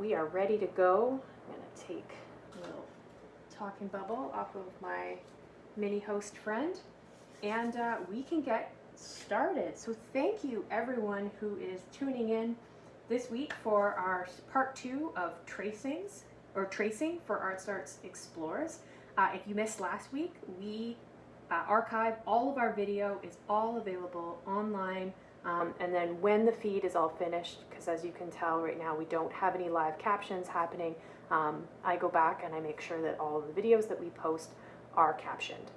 we are ready to go. I'm going to take a little talking bubble off of my mini host friend and uh, we can get started. So thank you everyone who is tuning in this week for our part two of tracings or tracing for Art Starts Explores. Uh, if you missed last week, we uh, archive all of our video is all available online um, and then when the feed is all finished, because as you can tell right now we don't have any live captions happening, um, I go back and I make sure that all of the videos that we post are captioned.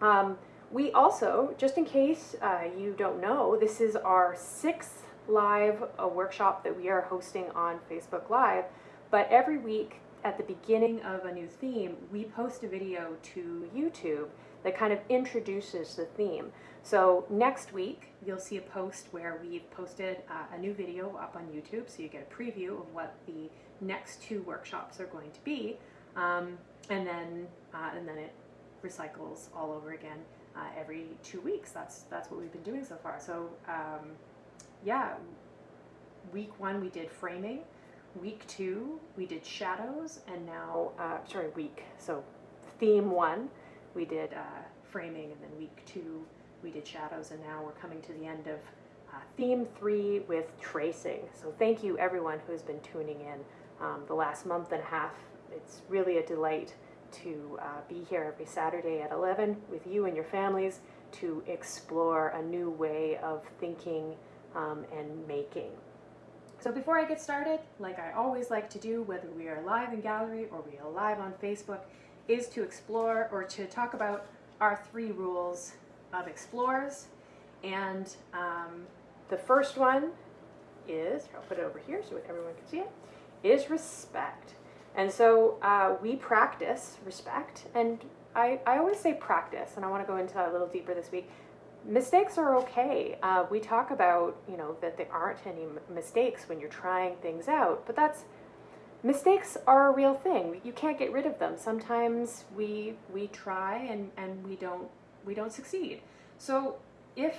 Um, we also, just in case uh, you don't know, this is our sixth live uh, workshop that we are hosting on Facebook Live, but every week at the beginning of a new theme, we post a video to YouTube that kind of introduces the theme. So next week, you'll see a post where we've posted uh, a new video up on YouTube, so you get a preview of what the next two workshops are going to be, um, and then uh, and then it recycles all over again uh, every two weeks. That's that's what we've been doing so far. So um, yeah, week one we did framing, week two we did shadows, and now uh, sorry week so theme one we did uh, framing, and then week two we did shadows, and now we're coming to the end of uh, theme three with tracing. So thank you everyone who has been tuning in um, the last month and a half. It's really a delight to uh, be here every Saturday at 11 with you and your families to explore a new way of thinking um, and making. So before I get started, like I always like to do, whether we are live in gallery or we are live on Facebook, is to explore or to talk about our three rules of explorers. And um, the first one is, I'll put it over here so everyone can see it, is respect. And so uh, we practice respect, and I, I always say practice, and I want to go into that a little deeper this week. Mistakes are okay. Uh, we talk about, you know, that there aren't any mistakes when you're trying things out, but that's mistakes are a real thing. You can't get rid of them. Sometimes we we try and, and we don't we don't succeed. So if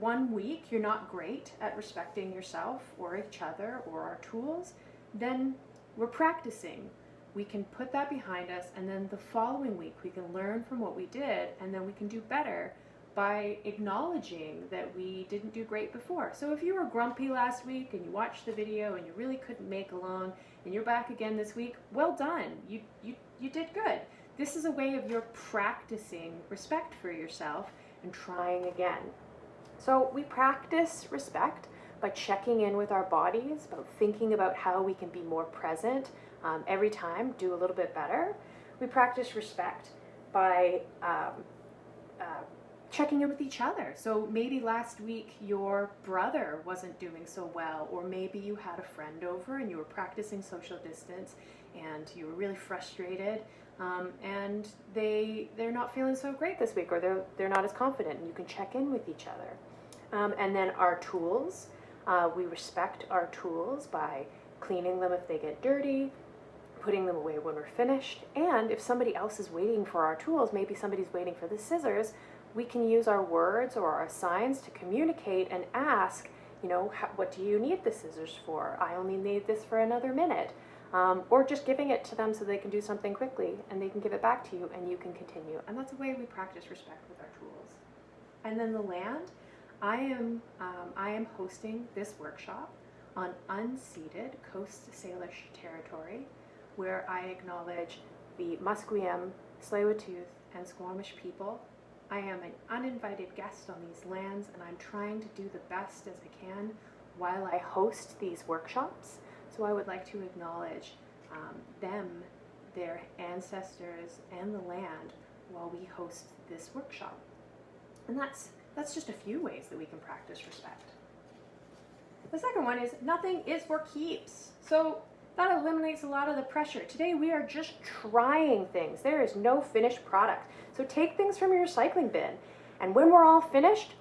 one week you're not great at respecting yourself or each other or our tools, then we're practicing. We can put that behind us and then the following week we can learn from what we did and then we can do better by acknowledging that we didn't do great before. So if you were grumpy last week and you watched the video and you really couldn't make along and you're back again this week, well done. You, you, you did good. This is a way of your practicing respect for yourself and trying again. So we practice respect by checking in with our bodies, about thinking about how we can be more present um, every time, do a little bit better. We practice respect by um, uh, checking in with each other. So maybe last week your brother wasn't doing so well, or maybe you had a friend over and you were practicing social distance and you were really frustrated um, and they they're not feeling so great this week or they're they're not as confident and you can check in with each other um, and then our tools uh, we respect our tools by cleaning them if they get dirty putting them away when we're finished and if somebody else is waiting for our tools maybe somebody's waiting for the scissors we can use our words or our signs to communicate and ask you know what do you need the scissors for i only need this for another minute um, or just giving it to them so they can do something quickly and they can give it back to you and you can continue. And that's a way we practice respect with our tools. And then the land, I am, um, I am hosting this workshop on unceded Coast Salish territory where I acknowledge the Musqueam, Tsleil-Waututh and Squamish people. I am an uninvited guest on these lands and I'm trying to do the best as I can while I host these workshops. So I would like to acknowledge um, them, their ancestors, and the land while we host this workshop. And that's, that's just a few ways that we can practice respect. The second one is nothing is for keeps. So that eliminates a lot of the pressure. Today we are just trying things. There is no finished product. So take things from your recycling bin. And when we're all finished,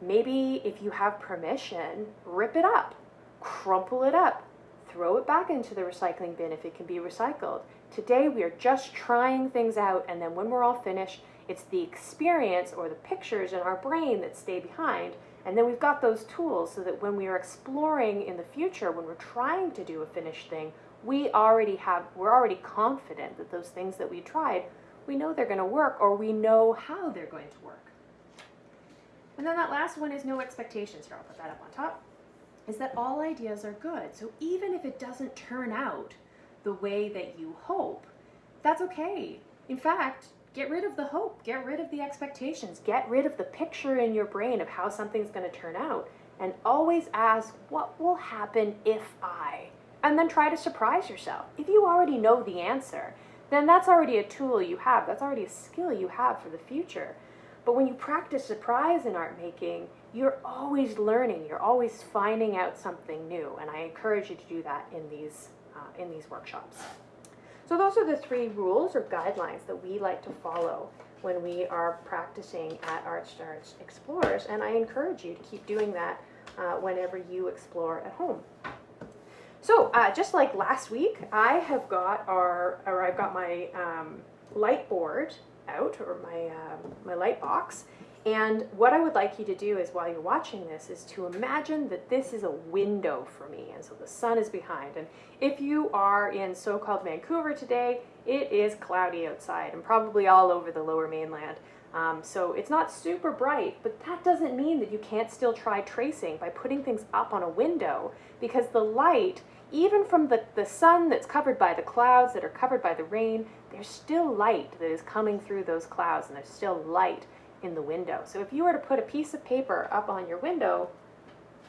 maybe if you have permission, rip it up, crumple it up, throw it back into the recycling bin if it can be recycled. Today we are just trying things out and then when we're all finished, it's the experience or the pictures in our brain that stay behind And then we've got those tools so that when we are exploring in the future, when we're trying to do a finished thing, we already have, we're already confident that those things that we tried, we know they're going to work or we know how they're going to work. And then that last one is no expectations. Here, I'll put that up on top. Is that all ideas are good. So even if it doesn't turn out the way that you hope, that's okay. In fact, get rid of the hope, get rid of the expectations, get rid of the picture in your brain of how something's going to turn out, and always ask, what will happen if I? And then try to surprise yourself. If you already know the answer, then that's already a tool you have, that's already a skill you have for the future. But when you practice surprise in art making, you're always learning, you're always finding out something new, and I encourage you to do that in these, uh, in these workshops. So those are the three rules or guidelines that we like to follow when we are practicing at ArtStarts Explorers, and I encourage you to keep doing that uh, whenever you explore at home. So uh, just like last week, I have got our, or I've got my um, light board out, or my, um, my light box, and what I would like you to do is while you're watching this is to imagine that this is a window for me and so the sun is behind. And if you are in so-called Vancouver today, it is cloudy outside and probably all over the lower mainland. Um, so it's not super bright, but that doesn't mean that you can't still try tracing by putting things up on a window because the light, even from the, the sun that's covered by the clouds that are covered by the rain, there's still light that is coming through those clouds and there's still light in the window. So if you were to put a piece of paper up on your window,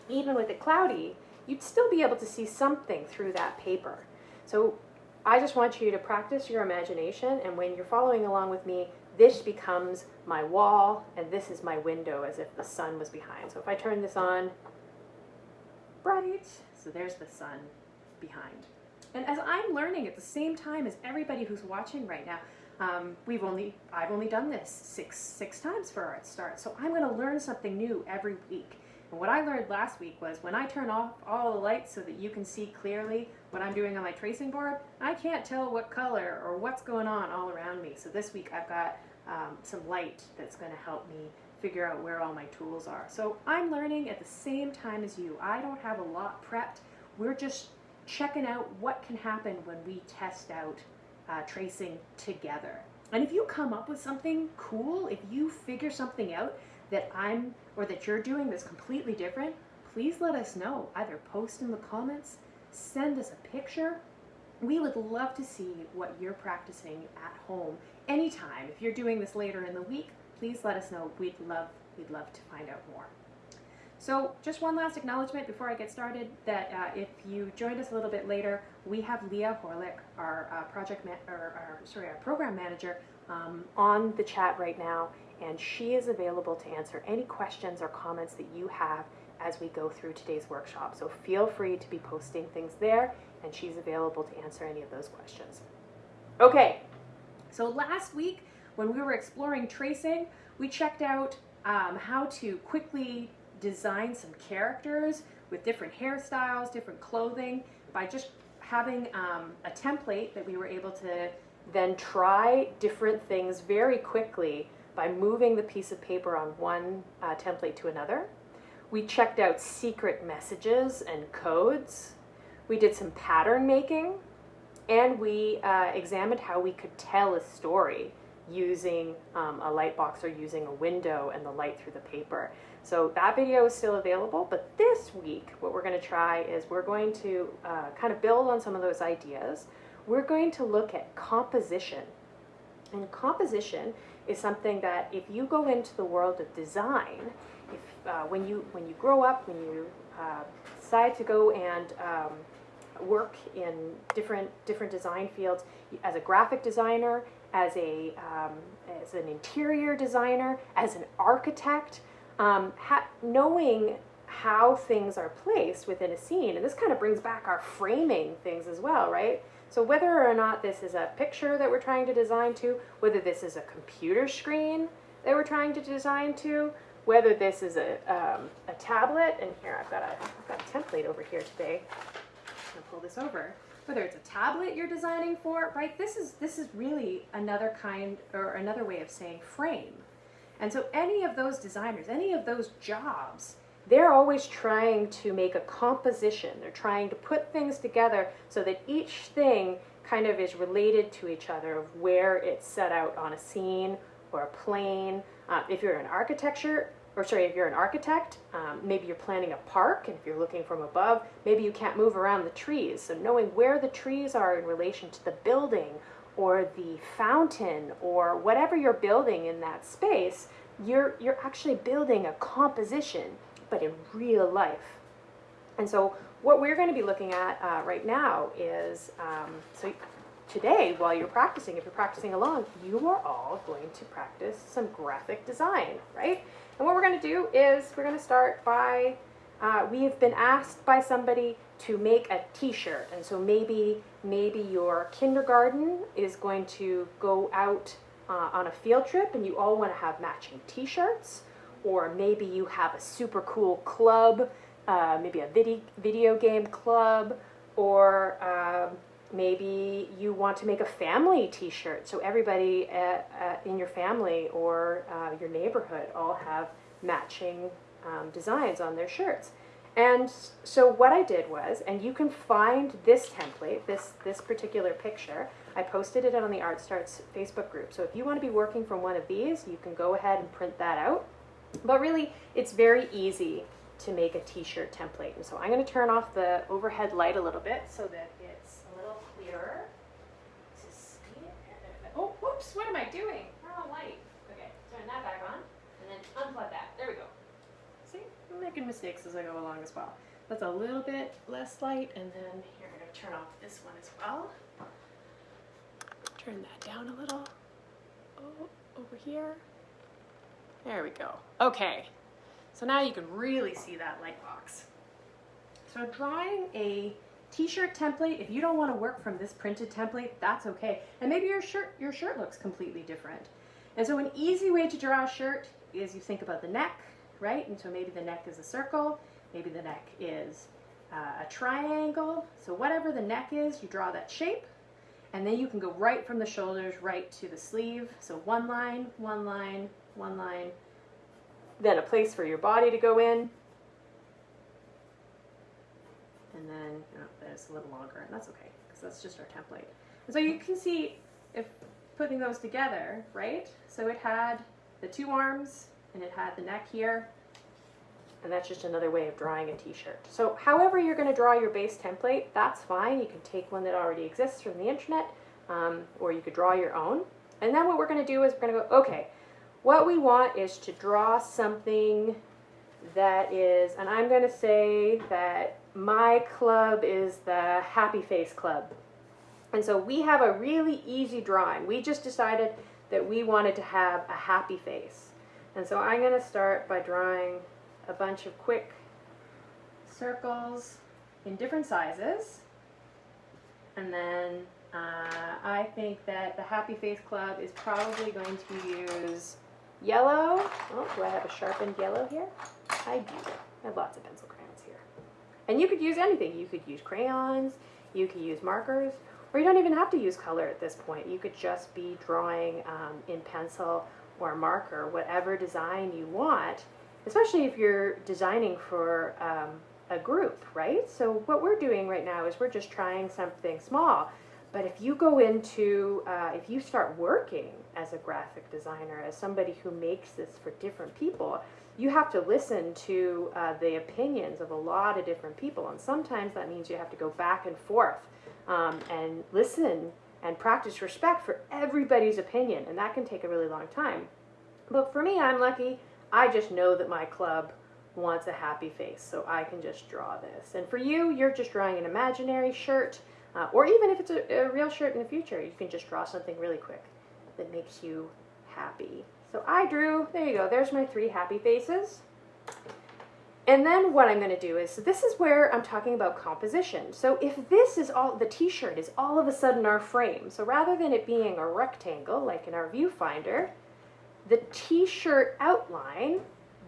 even with it cloudy, you'd still be able to see something through that paper. So I just want you to practice your imagination and when you're following along with me, this becomes my wall and this is my window as if the sun was behind. So if I turn this on, bright, so there's the sun behind. And as I'm learning at the same time as everybody who's watching right now, um, we've only, I've only done this six, six times for Art Start, so I'm going to learn something new every week. And what I learned last week was when I turn off all the lights so that you can see clearly what I'm doing on my tracing board, I can't tell what color or what's going on all around me. So this week I've got um, some light that's going to help me figure out where all my tools are. So I'm learning at the same time as you. I don't have a lot prepped. We're just checking out what can happen when we test out uh, tracing together. And if you come up with something cool, if you figure something out that I'm or that you're doing that's completely different, please let us know. Either post in the comments, send us a picture. We would love to see what you're practicing at home anytime. If you're doing this later in the week, please let us know. We'd love, we'd love to find out more. So just one last acknowledgement before I get started that uh, if you joined us a little bit later, we have Leah Horlick, our uh, project or our, sorry, our program manager, um, on the chat right now, and she is available to answer any questions or comments that you have as we go through today's workshop. So feel free to be posting things there, and she's available to answer any of those questions. Okay, so last week when we were exploring tracing, we checked out um, how to quickly design some characters with different hairstyles, different clothing, by just having um, a template that we were able to then try different things very quickly by moving the piece of paper on one uh, template to another. We checked out secret messages and codes. We did some pattern making and we uh, examined how we could tell a story using um, a light box or using a window and the light through the paper. So that video is still available, but this week what we're going to try is we're going to uh, kind of build on some of those ideas. We're going to look at composition. And composition is something that if you go into the world of design, if uh, when you when you grow up, when you uh, decide to go and um, work in different different design fields, as a graphic designer, as a um, as an interior designer, as an architect, um, knowing how things are placed within a scene, and this kind of brings back our framing things as well, right? So whether or not this is a picture that we're trying to design to, whether this is a computer screen that we're trying to design to, whether this is a, um, a tablet, and here I've got, a, I've got a template over here today. I'm gonna pull this over. Whether it's a tablet you're designing for, right? This is this is really another kind or another way of saying frame. And so any of those designers, any of those jobs, they're always trying to make a composition. They're trying to put things together so that each thing kind of is related to each other of where it's set out on a scene or a plane. Uh, if you're an architecture, or sorry, if you're an architect, um, maybe you're planning a park, and if you're looking from above, maybe you can't move around the trees. So knowing where the trees are in relation to the building or the fountain or whatever you're building in that space, you're, you're actually building a composition, but in real life. And so what we're going to be looking at uh, right now is, um, so today while you're practicing, if you're practicing along, you are all going to practice some graphic design, right? And what we're going to do is we're going to start by, uh, we've been asked by somebody to make a t-shirt. And so maybe, maybe your kindergarten is going to go out uh, on a field trip and you all want to have matching t-shirts. Or maybe you have a super cool club, uh, maybe a video, video game club, or um, maybe you want to make a family t-shirt so everybody at, at, in your family or uh, your neighborhood all have matching um, designs on their shirts and so what I did was and you can find this template this this particular picture I posted it on the Art Starts Facebook group so if you want to be working from one of these you can go ahead and print that out but really it's very easy to make a t-shirt template and so I'm going to turn off the overhead light a little bit so that it's a little clearer to see. Oh, whoops, what am I doing? Wrong light. Okay, turn that back on, and then unplug that. There we go. See, I'm making mistakes as I go along as well. That's a little bit less light, and then here, I'm going to turn off this one as well. Turn that down a little. Oh, over here. There we go. Okay, so now you can really see that light box. So drawing a t-shirt template, if you don't want to work from this printed template, that's okay. And maybe your shirt, your shirt looks completely different. And so an easy way to draw a shirt is you think about the neck, right? And so maybe the neck is a circle, maybe the neck is uh, a triangle. So whatever the neck is, you draw that shape. And then you can go right from the shoulders right to the sleeve. So one line, one line, one line. Then a place for your body to go in. And then it's a little longer, and that's okay, because that's just our template. And so you can see if putting those together, right? So it had the two arms, and it had the neck here, and that's just another way of drawing a t-shirt. So however you're going to draw your base template, that's fine. You can take one that already exists from the internet, um, or you could draw your own. And then what we're going to do is we're going to go, okay, what we want is to draw something that is, and I'm going to say that my club is the Happy Face Club. And so we have a really easy drawing. We just decided that we wanted to have a happy face. And so I'm going to start by drawing a bunch of quick circles in different sizes. And then uh, I think that the Happy Face Club is probably going to use yellow. Oh, do I have a sharpened yellow here? I do. I have lots of pencil crayons here. And you could use anything. You could use crayons, you could use markers, or you don't even have to use color at this point. You could just be drawing um, in pencil or marker, whatever design you want, especially if you're designing for um, a group, right? So what we're doing right now is we're just trying something small. But if you go into, uh, if you start working as a graphic designer, as somebody who makes this for different people, you have to listen to uh, the opinions of a lot of different people. And sometimes that means you have to go back and forth um, and listen and practice respect for everybody's opinion. And that can take a really long time. But for me, I'm lucky. I just know that my club wants a happy face, so I can just draw this. And for you, you're just drawing an imaginary shirt, uh, or even if it's a, a real shirt in the future, you can just draw something really quick that makes you happy. So I drew, there you go, there's my three happy faces. And then what I'm going to do is, so this is where I'm talking about composition. So if this is all, the t-shirt is all of a sudden our frame, so rather than it being a rectangle like in our viewfinder, the t-shirt outline,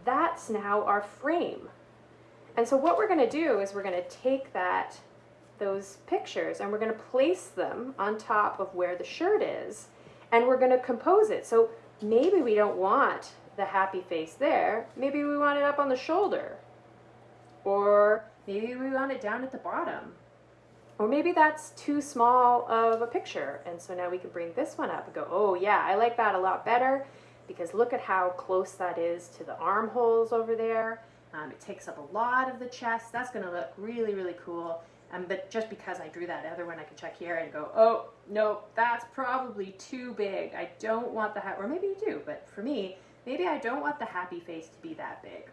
that's now our frame. And so what we're going to do is we're going to take that, those pictures and we're going to place them on top of where the shirt is and we're going to compose it. So maybe we don't want the happy face there, maybe we want it up on the shoulder. Or maybe we want it down at the bottom. Or maybe that's too small of a picture. And so now we can bring this one up and go, oh yeah, I like that a lot better because look at how close that is to the armholes over there. Um, it takes up a lot of the chest. That's going to look really, really cool. Um, but just because I drew that other one, I can check here and go, oh, no, that's probably too big. I don't want the hat, or maybe you do, but for me, maybe I don't want the happy face to be that big.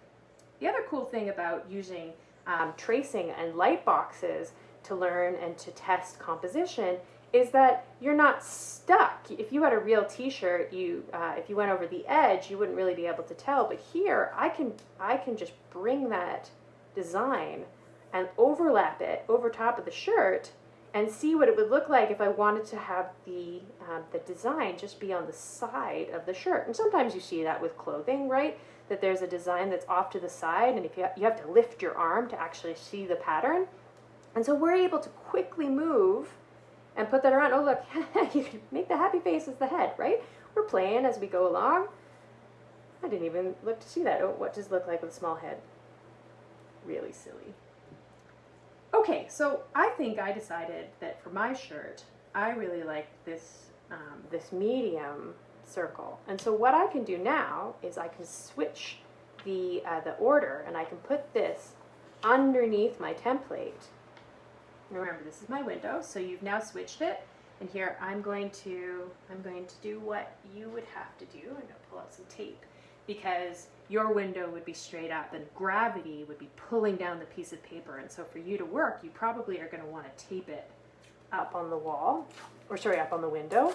The other cool thing about using um, tracing and light boxes to learn and to test composition is that you're not stuck. If you had a real T-shirt, you uh, if you went over the edge, you wouldn't really be able to tell. But here, I can I can just bring that design and overlap it over top of the shirt and see what it would look like if I wanted to have the um, the design just be on the side of the shirt. And sometimes you see that with clothing, right? That there's a design that's off to the side, and if you ha you have to lift your arm to actually see the pattern. And so we're able to quickly move and put that around. Oh, look, you can make the happy face as the head, right? We're playing as we go along. I didn't even look to see that. Oh, what does look like with a small head? Really silly. Okay, so I think I decided that for my shirt, I really like this, um, this medium circle. And so what I can do now is I can switch the, uh, the order and I can put this underneath my template Remember, this is my window, so you've now switched it. And here I'm going to I'm going to do what you would have to do. I'm going to pull out some tape because your window would be straight up and gravity would be pulling down the piece of paper. And so for you to work, you probably are going to want to tape it up on the wall, or sorry, up on the window.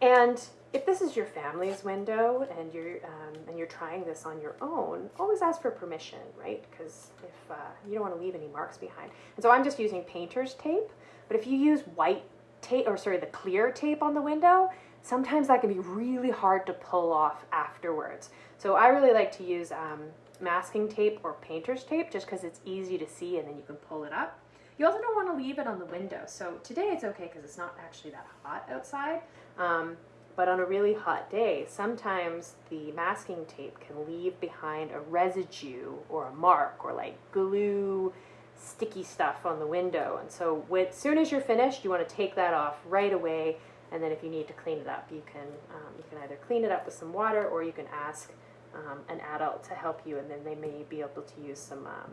And if this is your family's window and you're um, and you're trying this on your own, always ask for permission, right? Because if uh, you don't want to leave any marks behind. And so I'm just using painter's tape. But if you use white tape, or sorry, the clear tape on the window, sometimes that can be really hard to pull off afterwards. So I really like to use um, masking tape or painter's tape just because it's easy to see and then you can pull it up. You also don't want to leave it on the window. So today it's okay because it's not actually that hot outside. Um, but on a really hot day, sometimes the masking tape can leave behind a residue or a mark or like glue, sticky stuff on the window. And so as soon as you're finished, you want to take that off right away. And then if you need to clean it up, you can, um, you can either clean it up with some water or you can ask um, an adult to help you and then they may be able to use some um,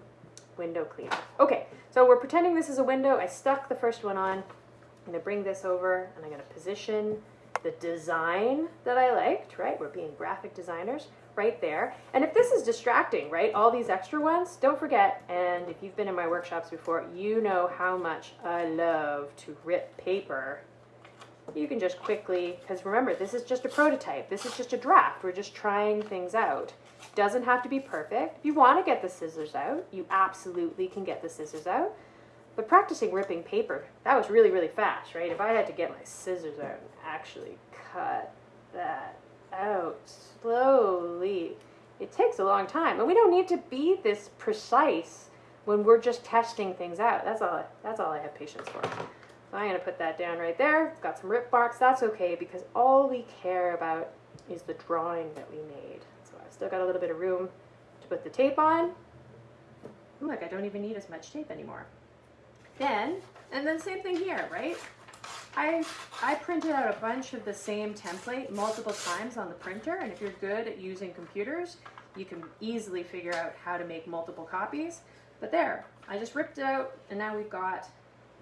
window cleaner. Okay, so we're pretending this is a window. I stuck the first one on. I'm going to bring this over and I'm going to position the design that I liked, right? We're being graphic designers right there. And if this is distracting, right, all these extra ones, don't forget, and if you've been in my workshops before, you know how much I love to rip paper. You can just quickly, because remember, this is just a prototype. This is just a draft. We're just trying things out. Doesn't have to be perfect. If you want to get the scissors out, you absolutely can get the scissors out. But practicing ripping paper, that was really, really fast, right? If I had to get my scissors out and actually cut that out slowly, it takes a long time. And we don't need to be this precise when we're just testing things out. That's all, I, that's all I have patience for. I'm going to put that down right there. It's Got some rip marks. That's okay because all we care about is the drawing that we made. So I've still got a little bit of room to put the tape on. Look, I don't even need as much tape anymore. Then, and then same thing here, right? I, I printed out a bunch of the same template multiple times on the printer, and if you're good at using computers, you can easily figure out how to make multiple copies. But there, I just ripped it out, and now we've got,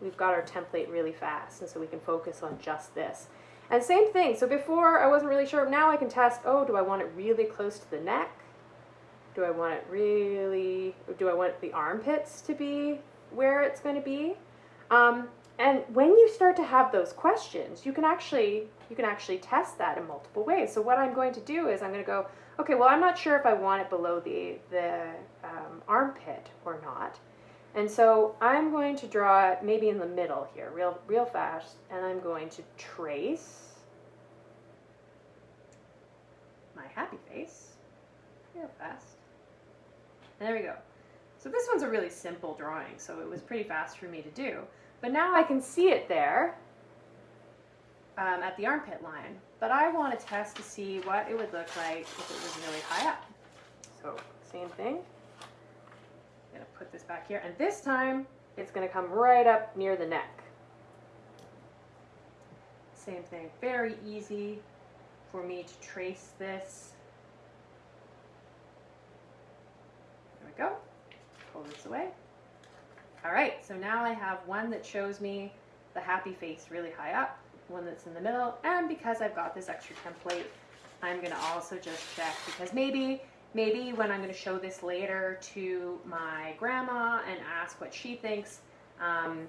we've got our template really fast, and so we can focus on just this. And same thing, so before I wasn't really sure, now I can test, oh, do I want it really close to the neck? Do I want it really, do I want the armpits to be where it's going to be. Um, and when you start to have those questions, you can actually you can actually test that in multiple ways. So what I'm going to do is I'm going to go, okay, well I'm not sure if I want it below the the um, armpit or not. And so I'm going to draw it maybe in the middle here, real real fast, and I'm going to trace my happy face real fast. And there we go. So this one's a really simple drawing, so it was pretty fast for me to do. But now I can see it there. um, at the armpit line, but I want to test to see what it would look like if it was really high up. So same thing. Put this back here, and this time it's gonna come right up near the neck. Same thing, very easy for me to trace this. There we go. Pull this away. All right, so now I have one that shows me the happy face really high up, one that's in the middle, and because I've got this extra template, I'm gonna also just check because maybe maybe when I'm gonna show this later to my grandma and ask what she thinks, um,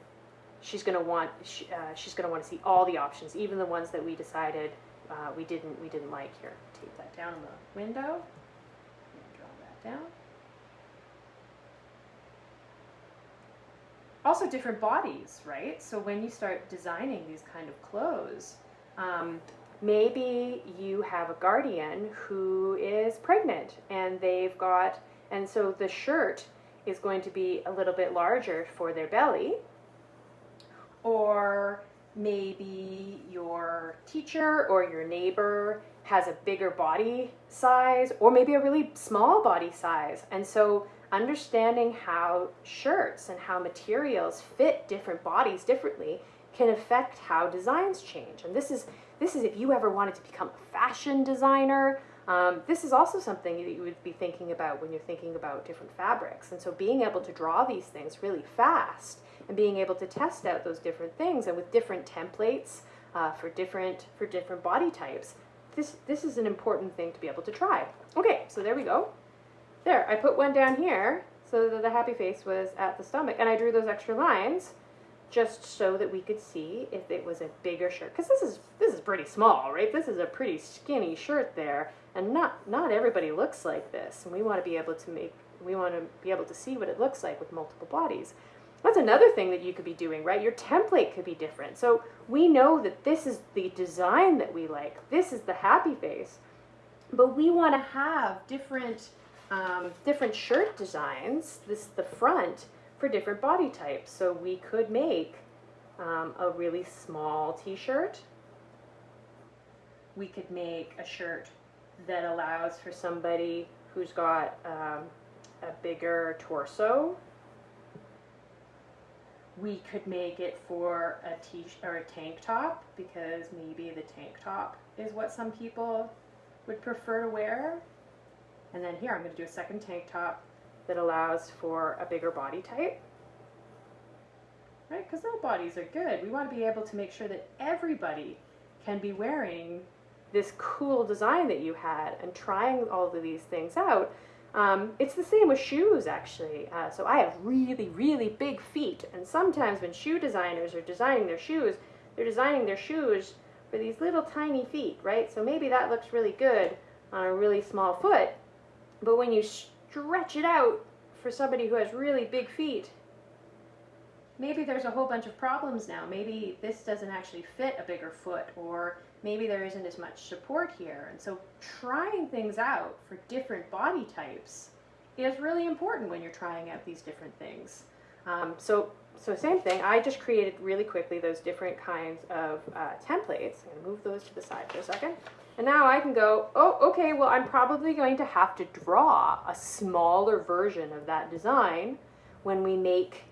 she's going to want uh, she's going to want to see all the options, even the ones that we decided uh, we didn't we didn't like. Here, tape that down in the window. Draw that down. Also, different bodies, right? So when you start designing these kind of clothes, um, maybe you have a guardian who is pregnant and they've got, and so the shirt is going to be a little bit larger for their belly or maybe your teacher or your neighbor has a bigger body size or maybe a really small body size. And so understanding how shirts and how materials fit different bodies differently can affect how designs change. And this is this is if you ever wanted to become a fashion designer. Um, this is also something that you would be thinking about when you're thinking about different fabrics. And so being able to draw these things really fast and being able to test out those different things and with different templates uh, for different for different body types. This this is an important thing to be able to try. Okay, so there we go. There, I put one down here so that the happy face was at the stomach, and I drew those extra lines just so that we could see if it was a bigger shirt. Because this is this is pretty small, right? This is a pretty skinny shirt there, and not not everybody looks like this. And we want to be able to make we want to be able to see what it looks like with multiple bodies. That's another thing that you could be doing, right? Your template could be different. So we know that this is the design that we like. This is the happy face. But we want to have different um, different shirt designs, this the front, for different body types. So we could make um, a really small t-shirt. We could make a shirt that allows for somebody who's got um, a bigger torso we could make it for a t or a tank top because maybe the tank top is what some people would prefer to wear. And then here I'm going to do a second tank top that allows for a bigger body type. Right? Because all bodies are good. We want to be able to make sure that everybody can be wearing this cool design that you had and trying all of these things out um, it's the same with shoes, actually. Uh, so I have really, really big feet, and sometimes when shoe designers are designing their shoes, they're designing their shoes for these little tiny feet, right? So maybe that looks really good on a really small foot, but when you stretch it out for somebody who has really big feet, maybe there's a whole bunch of problems now. Maybe this doesn't actually fit a bigger foot, or maybe there isn't as much support here. And so trying things out for different body types is really important when you're trying out these different things. Um, so, so same thing, I just created really quickly those different kinds of uh, templates. I'm gonna move those to the side for a second. And now I can go, oh, okay, well, I'm probably going to have to draw a smaller version of that design when we make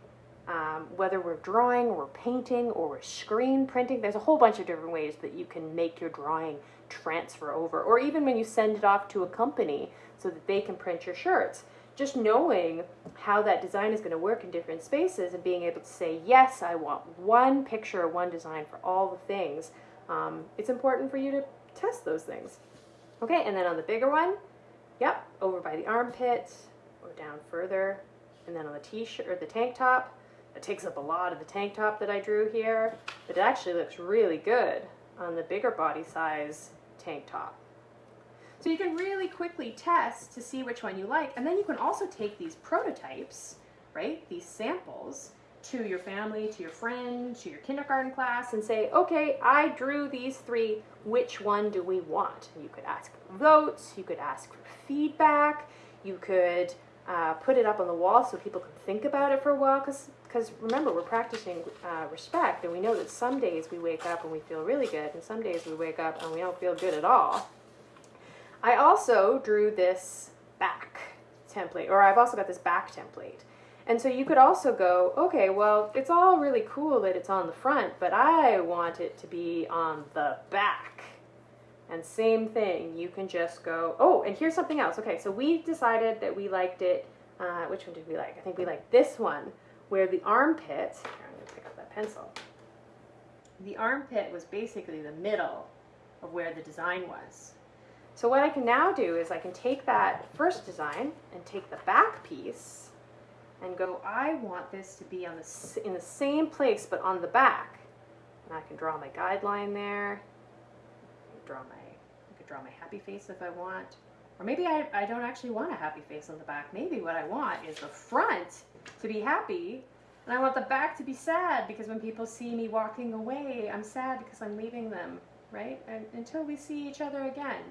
um, whether we're drawing or painting or we're screen printing, there's a whole bunch of different ways that you can make your drawing transfer over, or even when you send it off to a company so that they can print your shirts. Just knowing how that design is going to work in different spaces and being able to say, yes, I want one picture, or one design for all the things, um, it's important for you to test those things. Okay, and then on the bigger one, yep, over by the armpit or down further, and then on the t-shirt or the tank top, it takes up a lot of the tank top that I drew here, but it actually looks really good on the bigger body size tank top. So you can really quickly test to see which one you like, and then you can also take these prototypes, right, these samples, to your family, to your friend, to your kindergarten class, and say, okay, I drew these three, which one do we want? You could ask for votes, you could ask for feedback, you could uh, put it up on the wall so people can think about it for a while, because remember, we're practicing uh, respect, and we know that some days we wake up and we feel really good, and some days we wake up and we don't feel good at all. I also drew this back template, or I've also got this back template. And so you could also go, okay, well, it's all really cool that it's on the front, but I want it to be on the back. And same thing, you can just go, oh, and here's something else. Okay, so we decided that we liked it. Uh, which one did we like? I think we liked this one, where the armpit, here, I'm to pick up that pencil. The armpit was basically the middle of where the design was. So what I can now do is I can take that first design and take the back piece and go, I want this to be on the, in the same place but on the back. And I can draw my guideline there, draw my, I could draw my happy face if I want. Or maybe I, I don't actually want a happy face on the back. Maybe what I want is the front to be happy and I want the back to be sad because when people see me walking away, I'm sad because I'm leaving them, right? And, until we see each other again.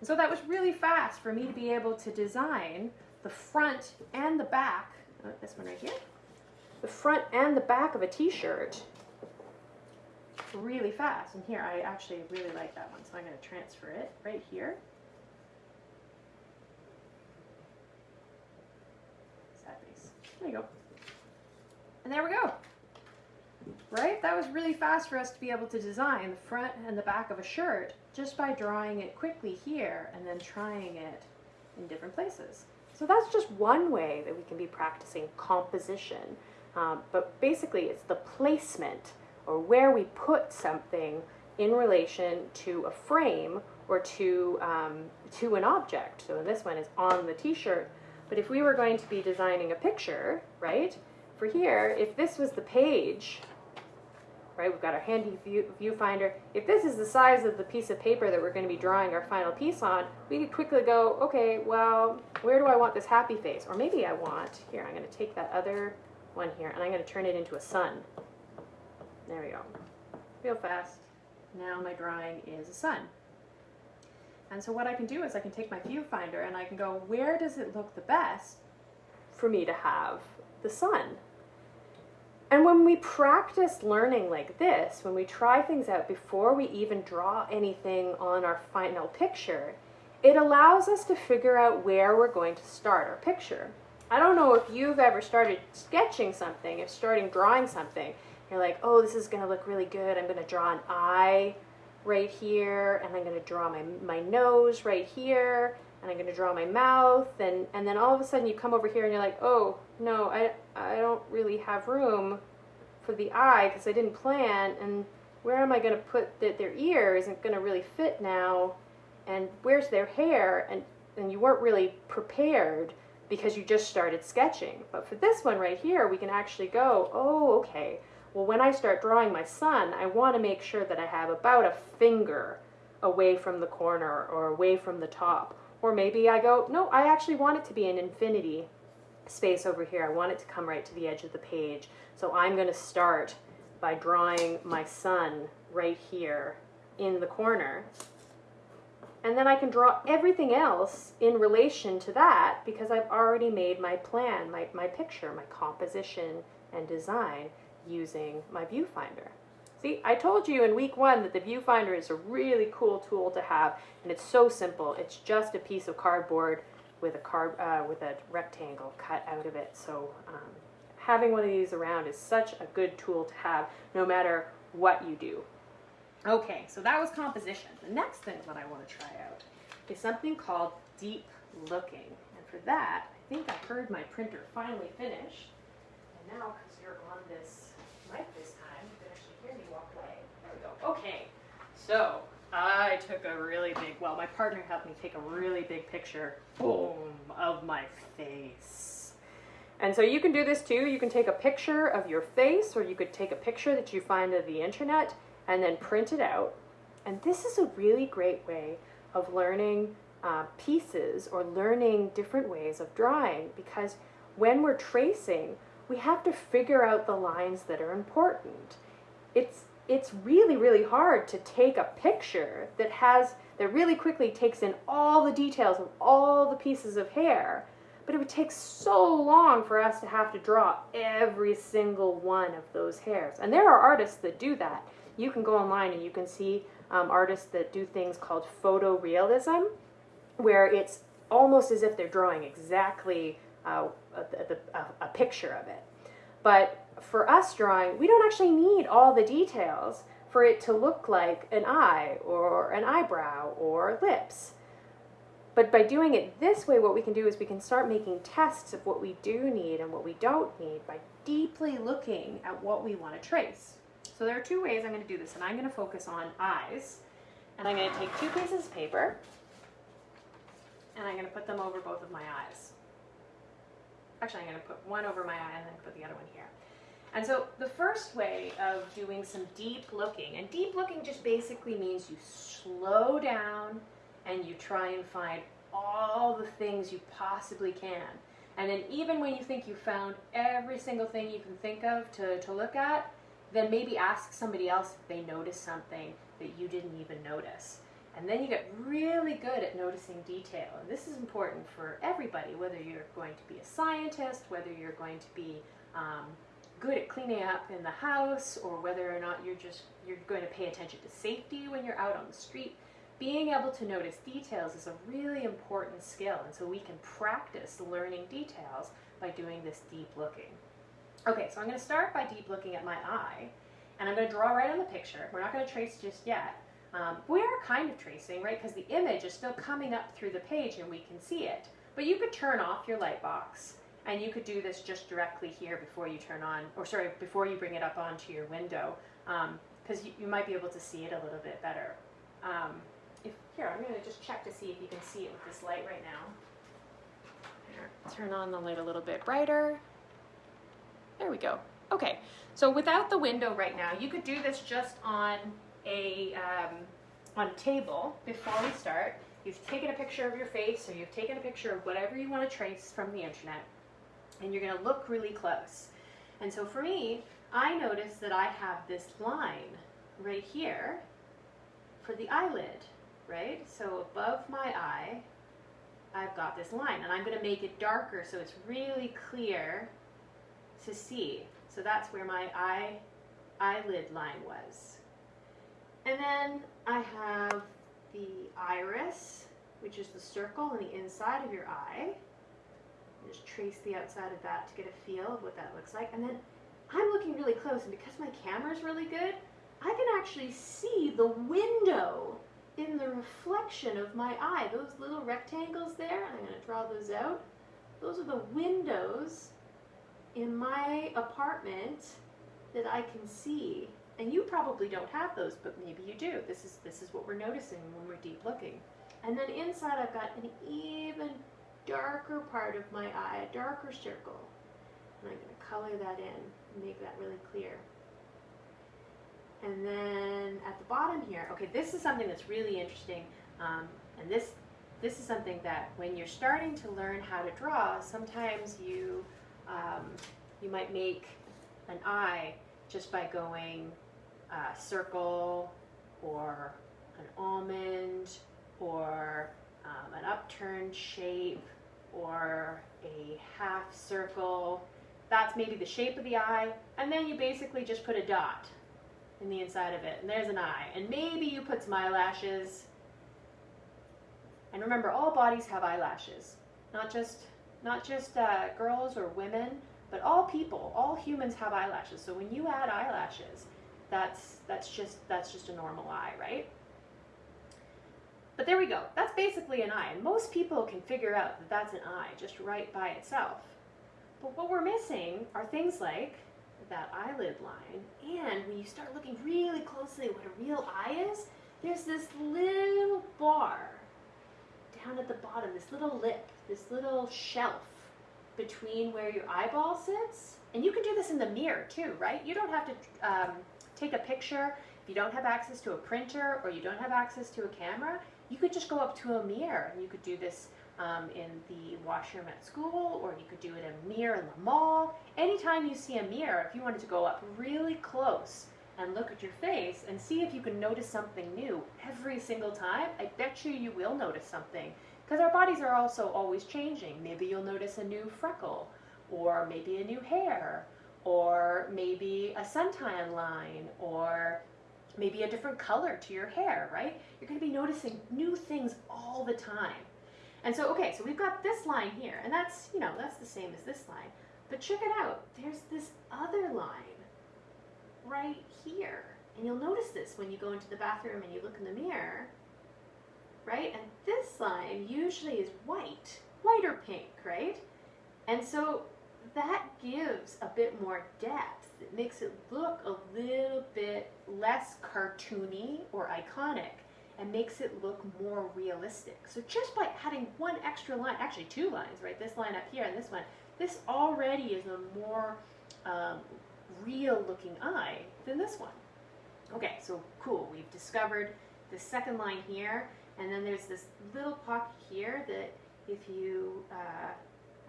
And so that was really fast for me to be able to design the front and the back, oh, this one right here, the front and the back of a t-shirt really fast. And here, I actually really like that one, so I'm going to transfer it right here. There you go. And there we go. Right? That was really fast for us to be able to design the front and the back of a shirt just by drawing it quickly here and then trying it in different places. So that's just one way that we can be practicing composition. Um, but basically it's the placement or where we put something in relation to a frame or to, um, to an object. So this one is on the t-shirt. But if we were going to be designing a picture, right, for here, if this was the page right? We've got our handy view, viewfinder. If this is the size of the piece of paper that we're going to be drawing our final piece on, we could quickly go, okay, well, where do I want this happy face? Or maybe I want, here, I'm going to take that other one here, and I'm going to turn it into a sun. There we go. Real fast. Now my drawing is a sun. And so what I can do is I can take my viewfinder and I can go, where does it look the best for me to have the sun? And when we practice learning like this, when we try things out before we even draw anything on our final picture, it allows us to figure out where we're going to start our picture. I don't know if you've ever started sketching something, if starting drawing something, you're like, oh, this is going to look really good. I'm going to draw an eye right here, and I'm going to draw my, my nose right here, and I'm going to draw my mouth, and, and then all of a sudden you come over here and you're like, oh, no, I, I don't really have room for the eye because I didn't plan, and where am I going to put that their ear isn't going to really fit now, and where's their hair, and, and you weren't really prepared because you just started sketching. But for this one right here, we can actually go, oh, okay, well, when I start drawing my sun, I want to make sure that I have about a finger away from the corner or away from the top. Or maybe I go, no, I actually want it to be an infinity space over here. I want it to come right to the edge of the page. So I'm going to start by drawing my sun right here in the corner. And then I can draw everything else in relation to that because I've already made my plan, my, my picture, my composition and design using my viewfinder. See, I told you in week one that the viewfinder is a really cool tool to have, and it's so simple. It's just a piece of cardboard with a card uh, with a rectangle cut out of it. So um, having one of these around is such a good tool to have, no matter what you do. Okay, so that was composition. The next thing that I want to try out is something called deep looking. And for that, I think I heard my printer finally finish. And now, because you're on this mic this time, you can actually hear me walk away. There we go. Okay, so I took a really big, well, my partner helped me take a really big picture, boom, of my face. And so you can do this too. You can take a picture of your face or you could take a picture that you find on the internet and then print it out. And this is a really great way of learning uh, pieces or learning different ways of drawing because when we're tracing, we have to figure out the lines that are important. It's it's really, really hard to take a picture that has, that really quickly takes in all the details of all the pieces of hair. but it would take so long for us to have to draw every single one of those hairs. And there are artists that do that. You can go online and you can see um, artists that do things called photorealism, where it's almost as if they're drawing exactly uh, a, a, a picture of it. But for us drawing, we don't actually need all the details for it to look like an eye or an eyebrow or lips. But by doing it this way, what we can do is we can start making tests of what we do need and what we don't need by deeply looking at what we want to trace. So there are two ways I'm going to do this, and I'm going to focus on eyes. And I'm going to take two pieces of paper, and I'm going to put them over both of my eyes. Actually, I'm going to put one over my eye and then put the other one here. And so the first way of doing some deep looking, and deep looking just basically means you slow down and you try and find all the things you possibly can. And then even when you think you found every single thing you can think of to, to look at, then maybe ask somebody else if they noticed something that you didn't even notice. And then you get really good at noticing detail. And this is important for everybody, whether you're going to be a scientist, whether you're going to be um, good at cleaning up in the house, or whether or not you're just you're going to pay attention to safety when you're out on the street. Being able to notice details is a really important skill, and so we can practice learning details by doing this deep looking. Okay, so I'm going to start by deep looking at my eye, and I'm going to draw right on the picture. We're not going to trace just yet. Um, we are kind of tracing, right, because the image is still coming up through the page and we can see it. But you could turn off your light box, and you could do this just directly here before you turn on, or sorry, before you bring it up onto your window, because um, you, you, might be able to see it a little bit better. Um, if, here, I'm going to just check to see if you can see it with this light right now. Turn on the light a little bit brighter. There we go. Okay, so without the window right now, you could do this just on a, um, on a table before we start. You've taken a picture of your face or you've taken a picture of whatever you want to trace from the internet and you're going to look really close. And so for me, I notice that I have this line right here for the eyelid, right? So above my eye, I've got this line and I'm going to make it darker so it's really clear to see. So that's where my eye eyelid line was. And then I have the iris, which is the circle on the inside of your eye. Just trace the outside of that to get a feel of what that looks like. And then I'm looking really close, and because my camera's really good, I can actually see the window in the reflection of my eye. Those little rectangles there, I'm going to draw those out. Those are the windows in my apartment that I can see. And you probably don't have those, but maybe you do. This is, this is what we're noticing when we're deep looking. And then inside I've got an even darker part of my eye, a darker circle. And I'm going to color that in and make that really clear. And then at the bottom here, okay, this is something that's really interesting. Um, and this, this is something that when you're starting to learn how to draw, sometimes you um, you might make an eye just by going uh, circle or an almond or um, an upturned shape or a half circle. That's maybe the shape of the eye. And then you basically just put a dot in the inside of it. And there's an eye. And maybe you put some eyelashes. And remember, all bodies have eyelashes. Not just not just uh, girls or women, but all people, all humans have eyelashes. So when you add eyelashes, that's that's just that's just a normal eye, right? But there we go. That's basically an eye. And most people can figure out that that's an eye just right by itself. But what we're missing are things like that eyelid line. And when you start looking really closely at what a real eye is, there's this little bar down at the bottom, this little lip, this little shelf between where your eyeball sits. And you can do this in the mirror too, right? You don't have to um, take a picture if you don't have access to a printer or you don't have access to a camera. You could just go up to a mirror and you could do this um, in the washroom at school or you could do it in a mirror in the mall. Anytime you see a mirror, if you wanted to go up really close and look at your face and see if you can notice something new every single time, I bet you you will notice something Because our bodies are also always changing. Maybe you'll notice a new freckle, or maybe a new hair, or maybe a suntan line, or maybe a different color to your hair, right? You're going to be noticing new things all the time. And so, okay, so we've got this line here, and that's, you know, that's the same as this line. But check it out. There's this other line right here. And you'll notice this when you go into the bathroom and you look in the mirror, right? And this line usually is white, white or pink, right? And so that gives a bit more depth. It makes it look a little bit less cartoony or iconic and makes it look more realistic. So just by adding one extra line, actually two lines, right? This line up here and this one, this already is a more um, real looking eye than this one. Okay, so cool, we've discovered the second line here, and then there's this little pocket here that if you, uh,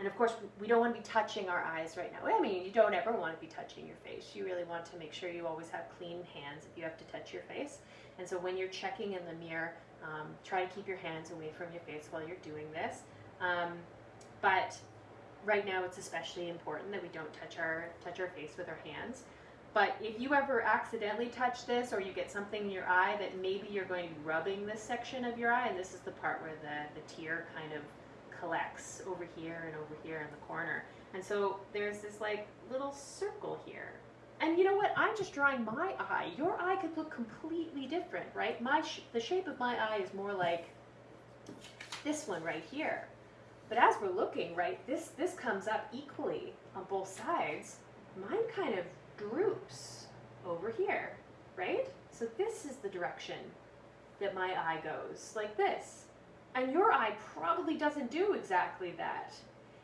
and of course we don't want to be touching our eyes right now. I mean, you don't ever want to be touching your face. You really want to make sure you always have clean hands if you have to touch your face. And so when you're checking in the mirror, um, try to keep your hands away from your face while you're doing this. Um, but right now it's especially important that we don't touch our touch our face with our hands. But if you ever accidentally touch this or you get something in your eye that maybe you're going to be rubbing this section of your eye, and this is the part where the, the tear kind of collects over here and over here in the corner. And so there's this like little circle here. And you know what? I'm just drawing my eye. Your eye could look completely different, right? My sh the shape of my eye is more like this one right here. But as we're looking, right, this, this comes up equally on both sides. Mine kind of droops over here, right? So this is the direction that my eye goes, like this. And your eye probably doesn't do exactly that.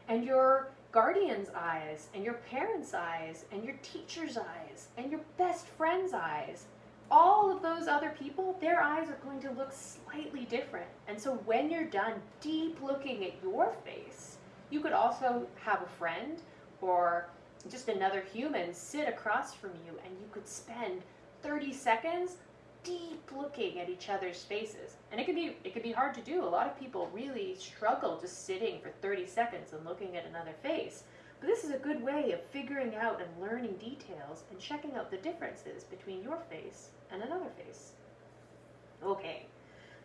And your guardian's eyes, and your parents' eyes, and your teacher's eyes, and your best friend's eyes, all of those other people, their eyes are going to look slightly different. And so when you're done deep looking at your face, you could also have a friend or just another human sit across from you and you could spend 30 seconds deep looking at each other's faces. And it can be it can be hard to do. A lot of people really struggle just sitting for 30 seconds and looking at another face. But this is a good way of figuring out and learning details and checking out the differences between your face and another face. Okay,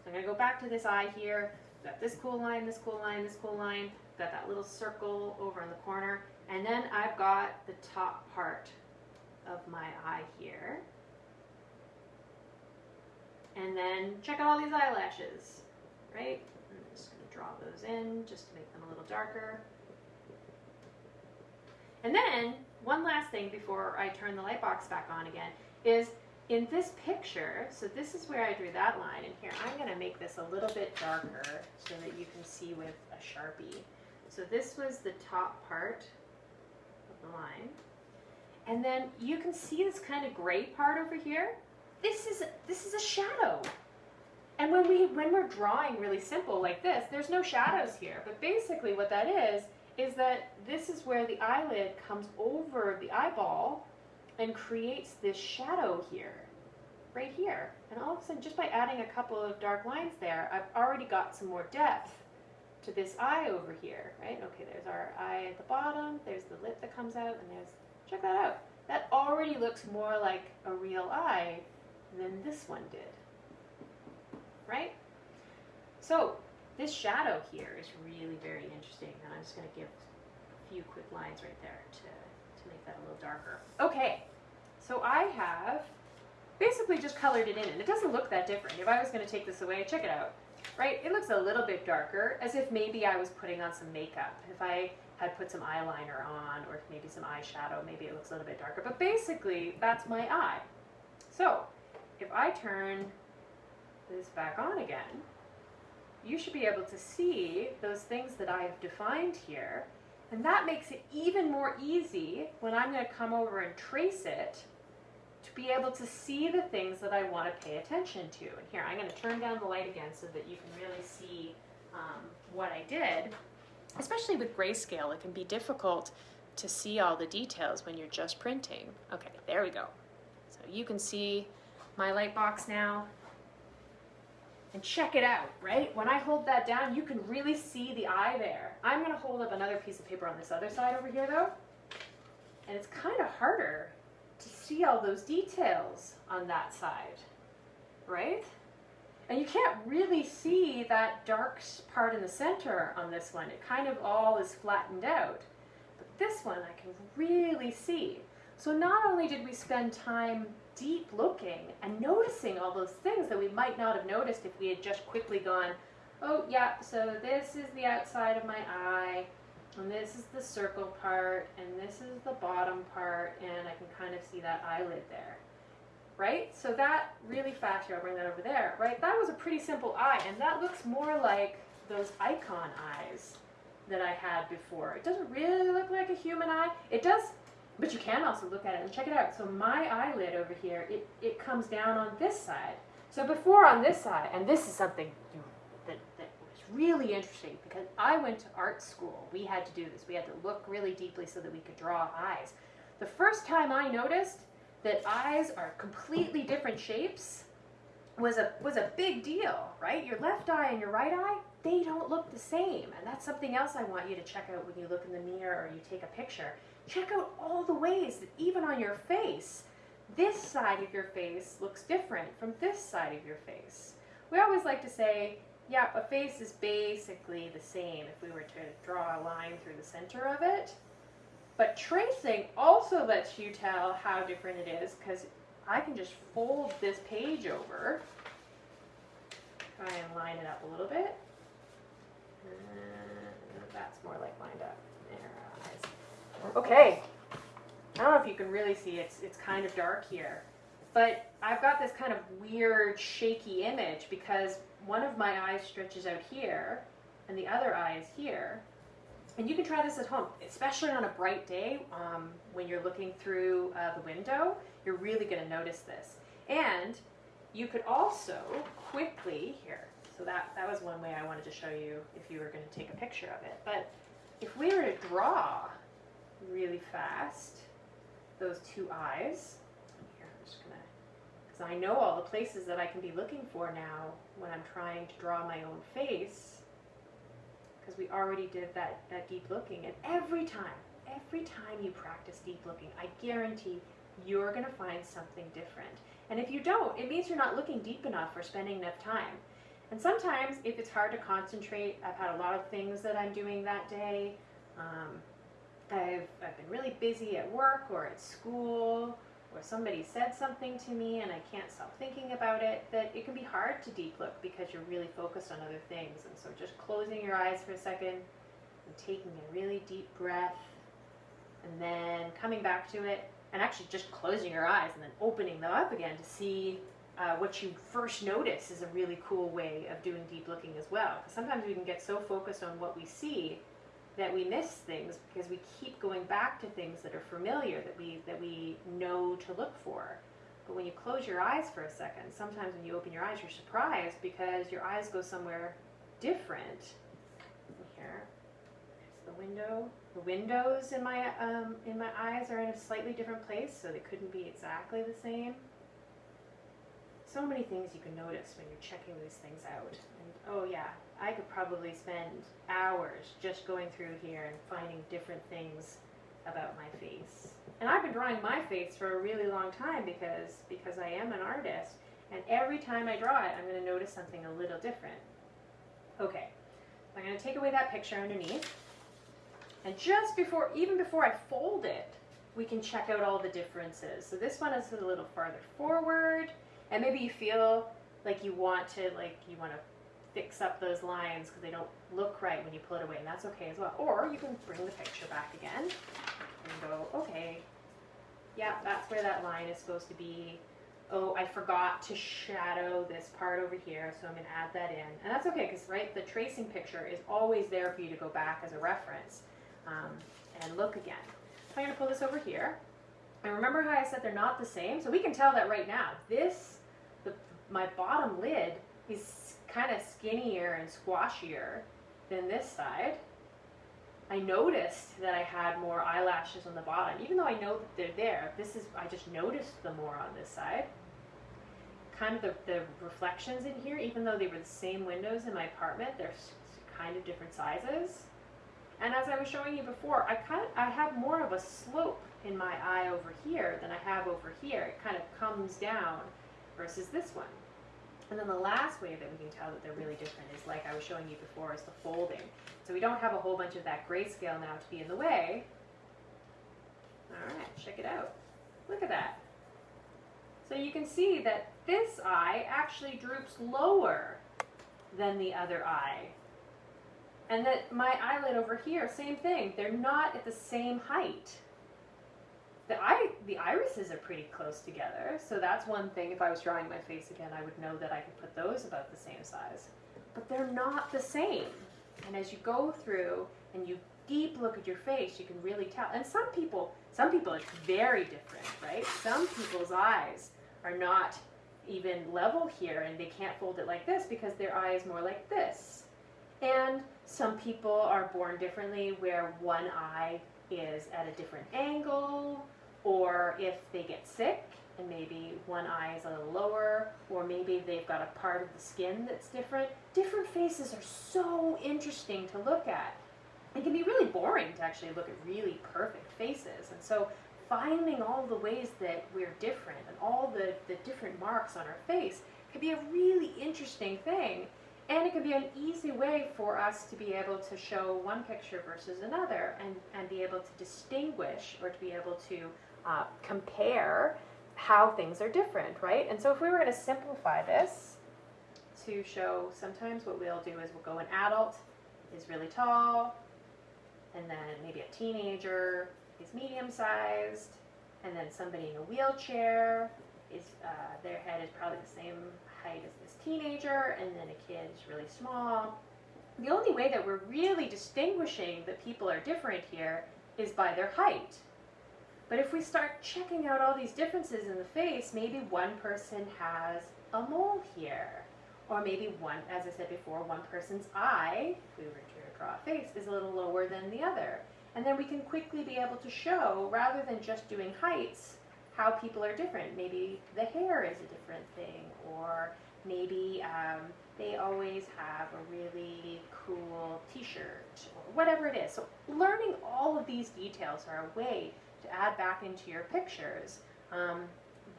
so I'm going to go back to this eye here. Got this cool line, this cool line, this cool line. Got that little circle over in the corner. And then I've got the top part of my eye here. And then check out all these eyelashes, right? I'm just going to draw those in just to make them a little darker. And then, one last thing before I turn the light box back on again, is in this picture, so this is where I drew that line, and here I'm going to make this a little bit darker so that you can see with a Sharpie. So this was the top part of the line. And then you can see this kind of gray part over here. This is, this is a shadow. And when, we, when we're drawing really simple like this, there's no shadows here. But basically what that is, is that this is where the eyelid comes over the eyeball and creates this shadow here, right here. And all of a sudden, just by adding a couple of dark lines there, I've already got some more depth to this eye over here, right? Okay, there's our eye at the bottom, there's the lip that comes out, and there's, check that out. That already looks more like a real eye than this one did, right? So this shadow here is really very interesting, and I'm just going to give a few quick lines right there to, to make that a little darker. Okay, so I have basically just colored it in, and it doesn't look that different. If I was going to take this away, check it out, right? It looks a little bit darker, as if maybe I was putting on some makeup. If I had put some eyeliner on, or maybe some eyeshadow, maybe it looks a little bit darker. But basically, that's my eye. So, if I turn this back on again, you should be able to see those things that I have defined here. And that makes it even more easy when I'm going to come over and trace it to be able to see the things that I want to pay attention to. And here, I'm going to turn down the light again so that you can really see um, what I did. Especially with grayscale, it can be difficult to see all the details when you're just printing. Okay, there we go. So you can see my light box now. And check it out, right? When I hold that down, you can really see the eye there. I'm gonna hold up another piece of paper on this other side over here though. And it's kind of harder to see all those details on that side, right? And you can't really see that dark part in the center on this one. It kind of all is flattened out. But this one I can really see. So not only did we spend time deep looking and noticing all those things that we might not have noticed if we had just quickly gone, oh yeah, so this is the outside of my eye, and this is the circle part, and this is the bottom part, and I can kind of see that eyelid there. Right? So that really fast here, I'll bring that over there, right? That was a pretty simple eye, and that looks more like those icon eyes that I had before. It doesn't really look like a human eye. It does but you can also look at it and check it out. So my eyelid over here, it, it comes down on this side. So before on this side, and this is something that, that was really interesting because I went to art school. We had to do this. We had to look really deeply so that we could draw eyes. The first time I noticed that eyes are completely different shapes was a was a big deal, right? Your left eye and your right eye, they don't look the same. And that's something else I want you to check out when you look in the mirror or you take a picture check out all the ways that even on your face, this side of your face looks different from this side of your face. We always like to say, yeah, a face is basically the same if we were to draw a line through the center of it. But tracing also lets you tell how different it is because I can just fold this page over, try and line it up a little bit. And that's more like lined up. Okay. I don't know if you can really see, it's, it's kind of dark here. But I've got this kind of weird, shaky image because one of my eyes stretches out here and the other eye is here. And you can try this at home, especially on a bright day um, when you're looking through uh, the window. You're really going to notice this. And you could also quickly, here, so that, that was one way I wanted to show you if you were going to take a picture of it. But if we were to draw really fast, those two eyes. Here, I'm just gonna, because I know all the places that I can be looking for now when I'm trying to draw my own face, because we already did that, that deep looking. And every time, every time you practice deep looking, I guarantee you're gonna find something different. And if you don't, it means you're not looking deep enough or spending enough time. And sometimes, if it's hard to concentrate, I've had a lot of things that I'm doing that day. Um, I've, I've been really busy at work or at school, or somebody said something to me and I can't stop thinking about it, that it can be hard to deep look because you're really focused on other things. And so just closing your eyes for a second and taking a really deep breath and then coming back to it and actually just closing your eyes and then opening them up again to see uh, what you first notice is a really cool way of doing deep looking as well. Because sometimes we can get so focused on what we see that we miss things because we keep going back to things that are familiar that we that we know to look for. But when you close your eyes for a second, sometimes when you open your eyes, you're surprised because your eyes go somewhere different. Here, here's the window. The windows in my um, in my eyes are in a slightly different place, so they couldn't be exactly the same. So many things you can notice when you're checking these things out. And oh yeah, I could probably spend hours just going through here and finding different things about my face. And I've been drawing my face for a really long time because because I am an artist and every time I draw it I'm going to notice something a little different. Okay. I'm going to take away that picture underneath. And just before even before I fold it, we can check out all the differences. So this one is a little farther forward and maybe you feel like you want to like you want to fix up those lines because they don't look right when you pull it away, and that's okay as well. Or you can bring the picture back again and go, okay, yeah, that's where that line is supposed to be. Oh, I forgot to shadow this part over here, so I'm going to add that in. And that's okay because, right, the tracing picture is always there for you to go back as a reference um, and look again. I'm going to pull this over here. And remember how I said they're not the same? So we can tell that right now. This, the, my bottom lid is kind of skinnier and squashier than this side. I noticed that I had more eyelashes on the bottom, even though I know that they're there. This is, I just noticed them more on this side. kind of the, the reflections in here, even though they were the same windows in my apartment, they're kind of different sizes. And as I was showing you before, I kind of, I have more of a slope in my eye over here than I have over here. It kind of comes down versus this one. And then the last way that we can tell that they're really different is like I was showing you before is the folding. So we don't have a whole bunch of that grayscale now to be in the way. All right, check it out. Look at that. So you can see that this eye actually droops lower than the other eye. And that my eyelid over here, same thing. They're not at the same height. The eye, the irises are pretty close together, so that's one thing. If I was drawing my face again, I would know that I could put those about the same size. But they're not the same. And as you go through and you deep look at your face, you can really tell. And some people, some people it's very different, right? Some people's eyes are not even level here and they can't fold it like this because their eye is more like this. And some people are born differently where one eye is at a different angle or if they get sick and maybe one eye is a little lower or maybe they've got a part of the skin that's different. Different faces are so interesting to look at. It can be really boring to actually look at really perfect faces. And so finding all the ways that we're different and all the, the different marks on our face can be a really interesting thing. And it can be an easy way for us to be able to show one picture versus another and, and be able to distinguish or to be able to uh, compare how things are different, right? And so if we were going to simplify this to show sometimes what we'll do is we'll go an adult is really tall, and then maybe a teenager is medium sized, and then somebody in a wheelchair is uh, their head is probably the same height as this teenager, and then a kid is really small. The only way that we're really distinguishing that people are different here is by their height. But if we start checking out all these differences in the face, maybe one person has a mole here. Or maybe one, as I said before, one person's eye, if we were to draw a face, is a little lower than the other. And then we can quickly be able to show, rather than just doing heights, how people are different. Maybe the hair is a different thing, or maybe um, they always have a really cool t-shirt, or whatever it is. So learning all of these details are a way to add back into your pictures um,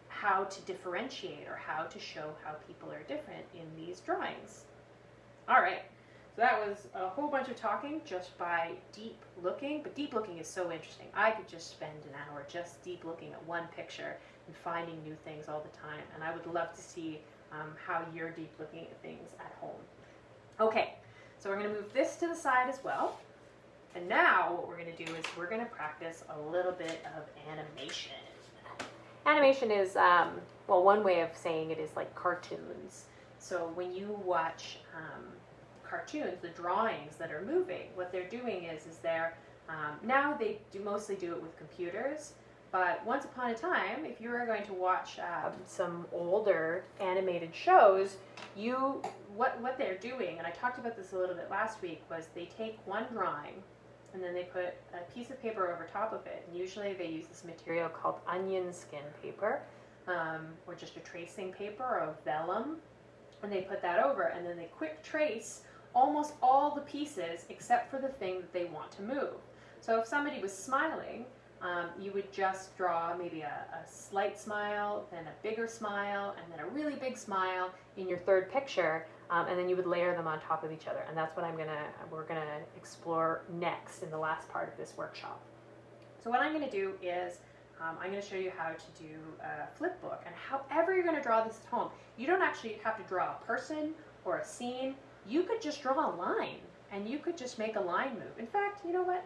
how to differentiate or how to show how people are different in these drawings. All right, so that was a whole bunch of talking just by deep looking, but deep looking is so interesting. I could just spend an hour just deep looking at one picture and finding new things all the time, and I would love to see um, how you're deep looking at things at home. Okay, so we're going to move this to the side as well. And now what we're going to do is we're going to practice a little bit of animation. Animation is, um, well, one way of saying it is like cartoons. So when you watch um, cartoons, the drawings that are moving, what they're doing is, is they're, um, now they do mostly do it with computers, but once upon a time, if you were going to watch um, some older animated shows, you, what, what they're doing, and I talked about this a little bit last week, was they take one drawing and then they put a piece of paper over top of it. And usually they use this material called onion skin paper, um, or just a tracing paper or vellum, and they put that over, and then they quick trace almost all the pieces except for the thing that they want to move. So if somebody was smiling, um, you would just draw maybe a, a slight smile, then a bigger smile, and then a really big smile in your third picture, um, and then you would layer them on top of each other. And that's what I'm gonna, we're gonna explore next in the last part of this workshop. So what I'm gonna do is, um, I'm gonna show you how to do a flip book, and however you're gonna draw this at home, you don't actually have to draw a person or a scene. You could just draw a line, and you could just make a line move. In fact, you know what?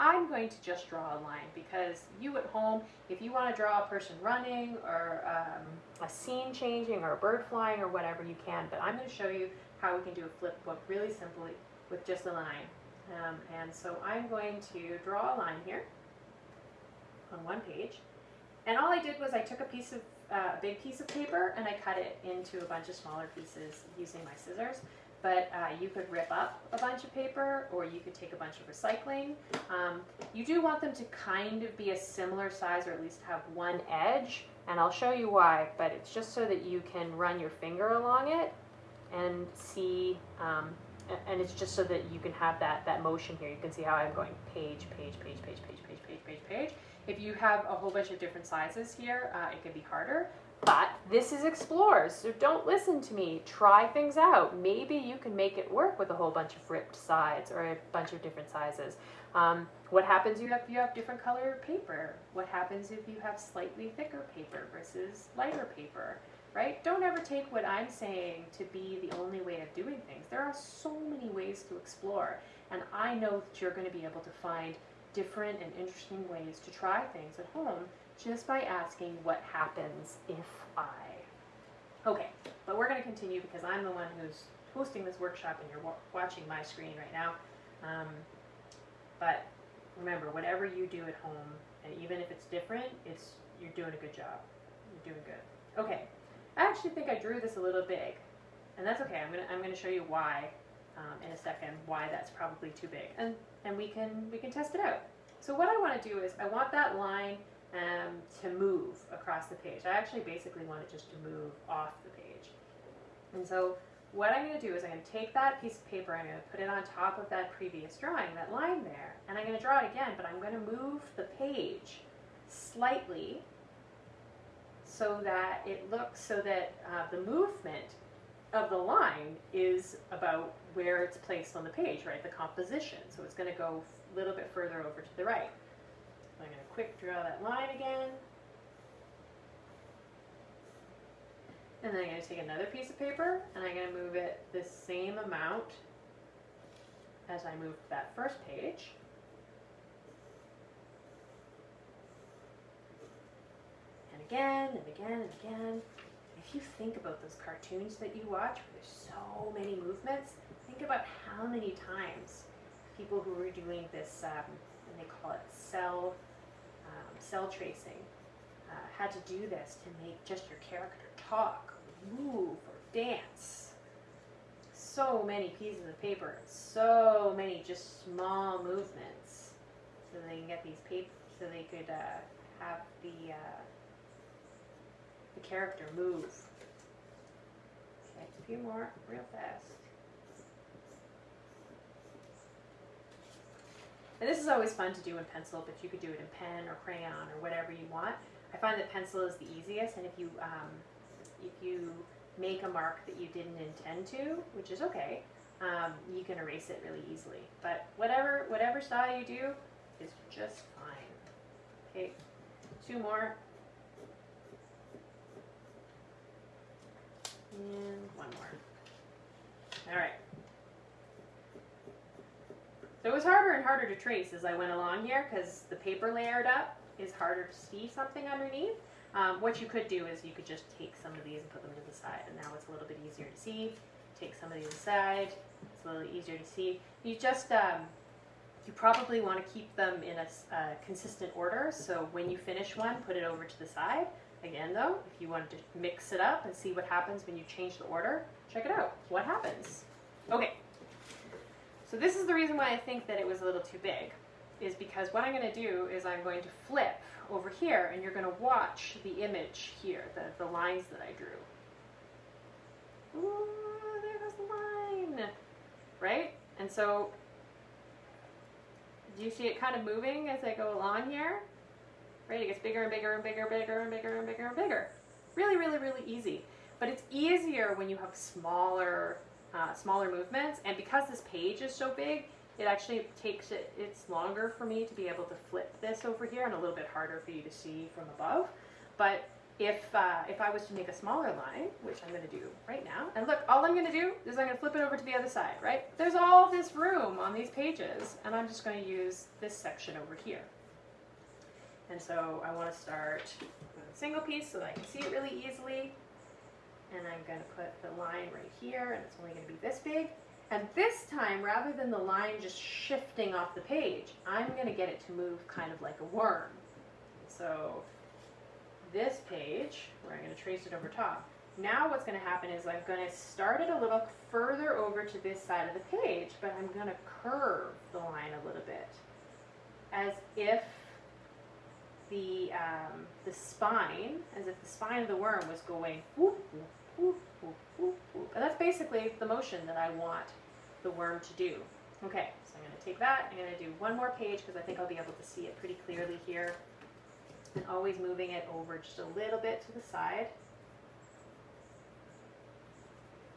I'm going to just draw a line because you at home, if you want to draw a person running or um, a scene changing or a bird flying or whatever, you can. But I'm going to show you how we can do a flip book really simply with just a line. Um, and so I'm going to draw a line here on one page. And all I did was I took a piece of uh, a big piece of paper and I cut it into a bunch of smaller pieces using my scissors but uh, you could rip up a bunch of paper or you could take a bunch of recycling. Um, you do want them to kind of be a similar size or at least have one edge And I'll show you why, but it's just so that you can run your finger along it and see, um, and it's just so that you can have that, that motion here. You can see how I'm going page, page, page, page, page, page, page, page, page. If you have a whole bunch of different sizes here, uh, it could be harder. But this is Explores, so don't listen to me. Try things out. Maybe you can make it work with a whole bunch of ripped sides or a bunch of different sizes. Um, what happens if you have, you have different color paper? What happens if you have slightly thicker paper versus lighter paper? Right? Don't ever take what I'm saying to be the only way of doing things. There are so many ways to explore, and I know that you're going to be able to find different and interesting ways to try things at home just by asking what happens if I. Okay, but we're going to continue because I'm the one who's hosting this workshop and you're watching my screen right now. Um, but remember, whatever you do at home, and even if it's different, it's you're doing a good job. You're doing good. Okay, I actually think I drew this a little big, and that's okay. I'm gonna I'm gonna show you why um, in a second why that's probably too big, and and we can we can test it out. So what I want to do is I want that line um, to move across the page. I actually basically want it just to move off the page. And so what I'm going to do is I'm going to take that piece of paper, I'm going to put it on top of that previous drawing, that line there, and I'm going to draw it again, but I'm going to move the page slightly so that it looks so that uh, the movement of the line is about where it's placed on the page, right? The composition. So it's going to go a little bit further over to the right. I'm going to quick draw that line again. And then I'm going to take another piece of paper and I'm going to move it the same amount as I moved that first page. And again and again and again. If you think about those cartoons that you watch where there's so many movements, think about how many times people who were doing this, um, and they call it cel, um, cel tracing, uh, had to do this to make just your character talk, or move, or dance. So many pieces of paper, so many just small movements, so they can get these paper, so they could uh, have the uh, the character move. Okay, a few more, real fast. And this is always fun to do in pencil, but you could do it in pen or crayon or whatever you want. I find that pencil is the easiest, and if you um, if you make a mark that you didn't intend to, which is okay, um, you can erase it really easily. But whatever whatever style you do is just fine. Okay, two more. And one more. All right. So it was harder and harder to trace as I went along here because the paper layered up is harder to see something underneath. Um, what you could do is you could just take some of these and put them to the side and now it's a little bit easier to see. Take some of these aside, it's a little easier to see. You just, um, you probably want to keep them in a consistent order so when you finish one, put it over to the side. Again though, if you wanted to mix it up and see what happens when you change the order, check it out. What happens? Okay, so this is the reason why I think that it was a little too big, is because what I'm going to do is I'm going to flip over here and you're going to watch the image here, the, the lines that I drew. Ooh, there goes the line, right? And so, do you see it kind of moving as I go along here? Right, it gets bigger and bigger and bigger, and bigger and bigger and bigger and bigger. Really, really, really easy. But it's easier when you have smaller uh, smaller movements. And because this page is so big, it actually takes it, it's longer for me to be able to flip this over here and a little bit harder for you to see from above. But if, uh, if I was to make a smaller line, which I'm going to do right now, and look, all I'm going to do is I'm going to flip it over to the other side, right? There's all this room on these pages, and I'm just going to use this section over here. And so I want to start with a single piece so that I can see it really easily and I'm going to put the line right here, and it's only going to be this big. And this time, rather than the line just shifting off the page, I'm going to get it to move kind of like a worm. So this page, where I'm going to trace it over top, now what's going to happen is I'm going to start it a little further over to this side of the page, but I'm going to curve the line a little bit, as if the um, the spine, as if the spine of the worm was going whoop, whoop, And that's basically the motion that I want the worm to do. Okay, so I'm going to take that, I'm going to do one more page because I think I'll be able to see it pretty clearly here. And always moving it over just a little bit to the side.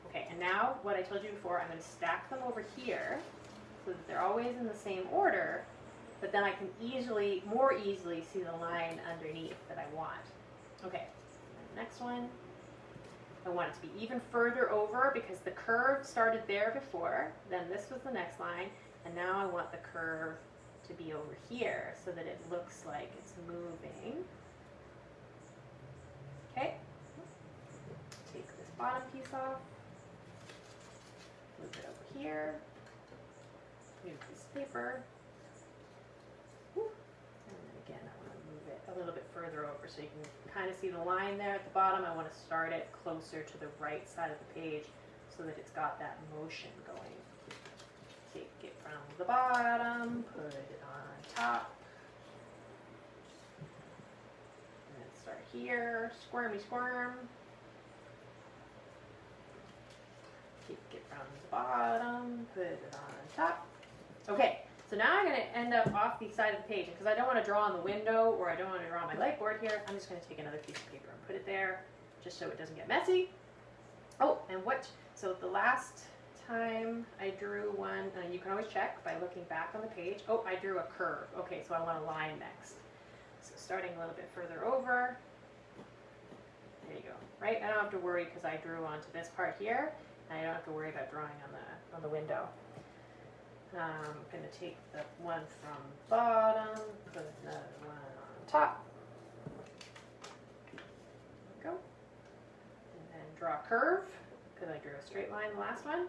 Okay, and now what I told you before, I'm going to stack them over here so that they're always in the same order, but then I can easily, more easily see the line underneath that I want. Okay, next one. I want it to be even further over because the curve started there before, then this was the next line, and now I want the curve to be over here so that it looks like it's moving. Okay, take this bottom piece off, move it over here, new this paper, and then again I want to move it a little bit further over so you can kind of see the line there at the bottom. I want to start it closer to the right side of the page so that it's got that motion going. Take it from the bottom, put it on top. And then start here, squirmy squirm. Take it from the bottom, put it on top. Okay, so now I'm going to end up off the side of the page because I don't want to draw on the window or I don't want to draw on my lightboard here. I'm just going to take another piece of paper and put it there just so it doesn't get messy. Oh, and what, so the last time I drew one, uh, you can always check by looking back on the page. Oh, I drew a curve. Okay, so I want a line next. So starting a little bit further over. There you go. Right? I don't have to worry because I drew onto this part here. And I don't have to worry about drawing on the on the window. Um, I'm going to take the one from bottom, put another one on top. Go. And then draw a curve because I drew a straight line the last one.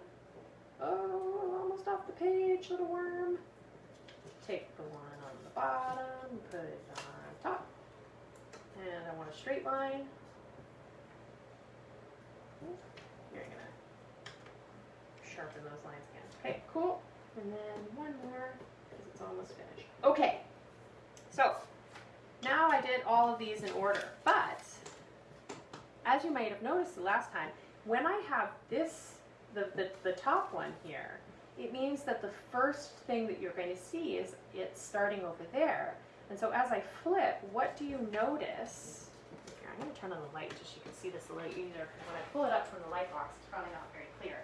Oh, almost off the page, little worm. Take the one on the bottom, put it on top. And I want a straight line. You're gonna sharpen those lines again. Okay, cool. And then one more, because it's almost finished. Okay, so now I did all of these in order, but as you might have noticed the last time, when I have this, the, the, the top one here, it means that the first thing that you're going to see is it's starting over there. And so as I flip, what do you notice? Here, I'm going to turn on the light just so you can see this a little easier, because when I pull it up from the light box, it's probably not very clear.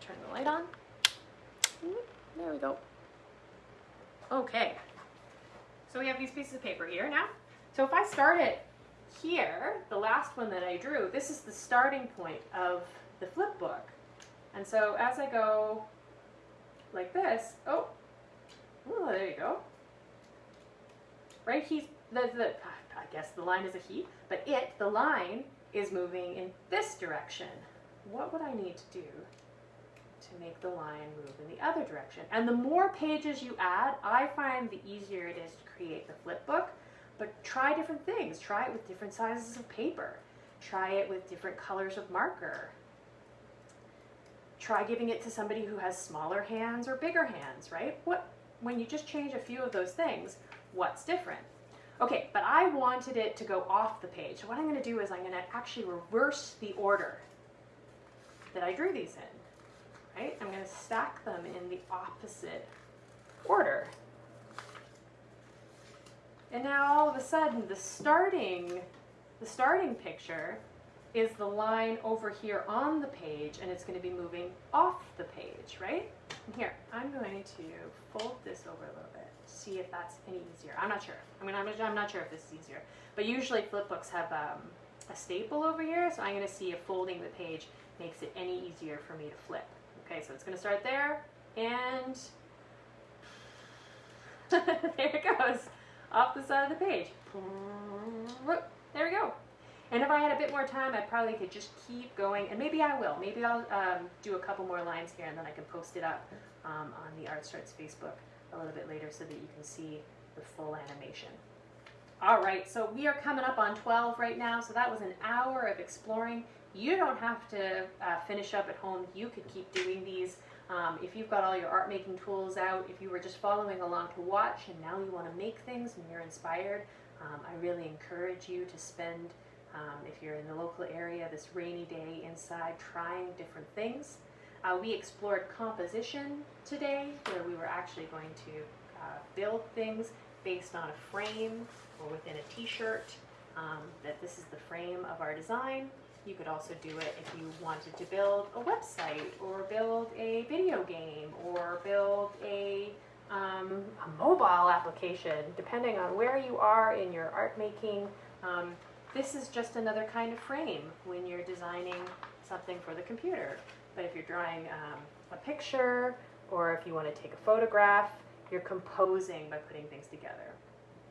Turn the light on. There we go. Okay. So we have these pieces of paper here now. So if I start it here, the last one that I drew, this is the starting point of the flip book. And so as I go like this, oh, oh there you go. Right, he's, the, the, I guess the line is a he, but it, the line, is moving in this direction. What would I need to do to make the line move in the other direction. And the more pages you add, I find the easier it is to create the flip book. But try different things. Try it with different sizes of paper. Try it with different colors of marker. Try giving it to somebody who has smaller hands or bigger hands, right? What when you just change a few of those things, what's different? Okay, but I wanted it to go off the page. So what I'm going to do is I'm going to actually reverse the order that I drew these in right? I'm going to stack them in the opposite order. And now all of a sudden the starting, the starting picture is the line over here on the page and it's going to be moving off the page, right? And here, I'm going to fold this over a little bit, see if that's any easier. I'm not sure. I mean, I'm, I'm not sure if this is easier. But usually flip books have um, a staple over here, so I'm going to see if folding the page makes it any easier for me to flip. Okay, so it's going to start there, and there it goes, off the side of the page. There we go. And if I had a bit more time, I probably could just keep going, and maybe I will. Maybe I'll um, do a couple more lines here, and then I can post it up um, on the Art Starts Facebook a little bit later so that you can see the full animation. All right, so we are coming up on 12 right now, so that was an hour of exploring you don't have to uh, finish up at home. You could keep doing these. Um, if you've got all your art making tools out, if you were just following along to watch and now you want to make things and you're inspired, um, I really encourage you to spend, um, if you're in the local area, this rainy day inside trying different things. Uh, we explored composition today, where we were actually going to uh, build things based on a frame or within a t-shirt, um, that this is the frame of our design. You could also do it if you wanted to build a website or build a video game or build a, um, a mobile application, depending on where you are in your art making. Um, this is just another kind of frame when you're designing something for the computer. But if you're drawing um, a picture or if you want to take a photograph, you're composing by putting things together.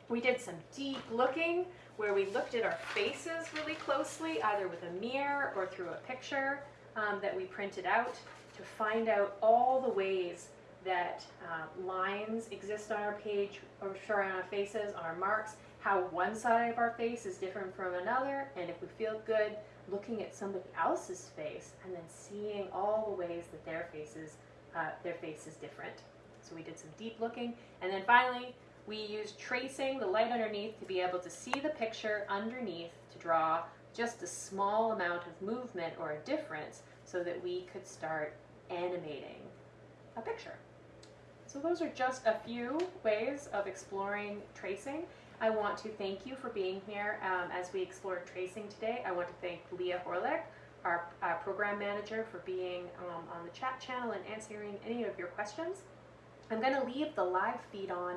We did some deep looking where we looked at our faces really closely, either with a mirror or through a picture um, that we printed out to find out all the ways that uh, lines exist on our page, or on our faces, on our marks, how one side of our face is different from another, and if we feel good, looking at somebody else's face and then seeing all the ways that their faces, uh, their face is different. So we did some deep looking, and then finally we use tracing, the light underneath, to be able to see the picture underneath to draw just a small amount of movement or a difference so that we could start animating a picture. So those are just a few ways of exploring tracing. I want to thank you for being here um, as we explored tracing today. I want to thank Leah Horlick, our uh, program manager, for being um, on the chat channel and answering any of your questions. I'm going to leave the live feed on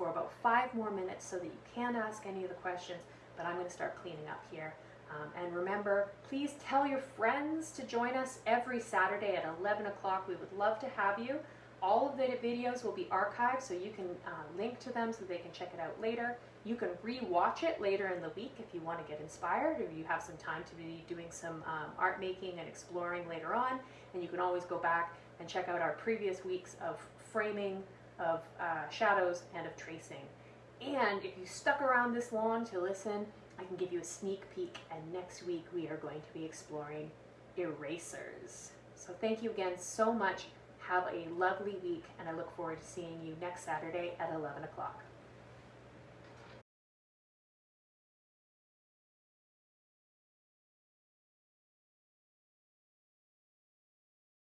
for about five more minutes so that you can ask any of the questions, but I'm going to start cleaning up here. Um, and remember, please tell your friends to join us every Saturday at 11 o'clock. We would love to have you. All of the videos will be archived so you can uh, link to them so they can check it out later. You can re-watch it later in the week if you want to get inspired or you have some time to be doing some um, art making and exploring later on. And you can always go back and check out our previous weeks of framing, of uh, shadows, and of tracing. And if you stuck around this long to listen, I can give you a sneak peek. And next week we are going to be exploring erasers. So thank you again so much. Have a lovely week, and I look forward to seeing you next Saturday at 11 o'clock.